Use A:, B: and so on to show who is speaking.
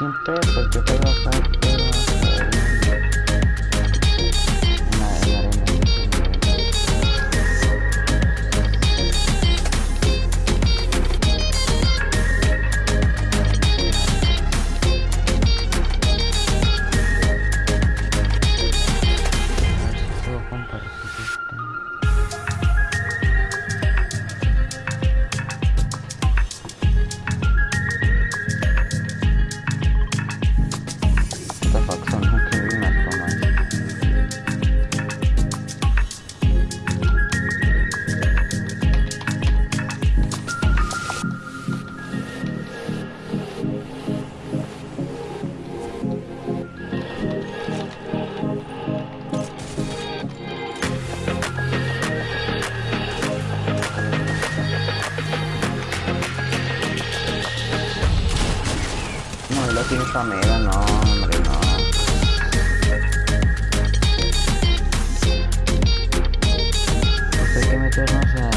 A: siempre porque tengo tiene comida, no, hombre, no. No sé qué meternos a...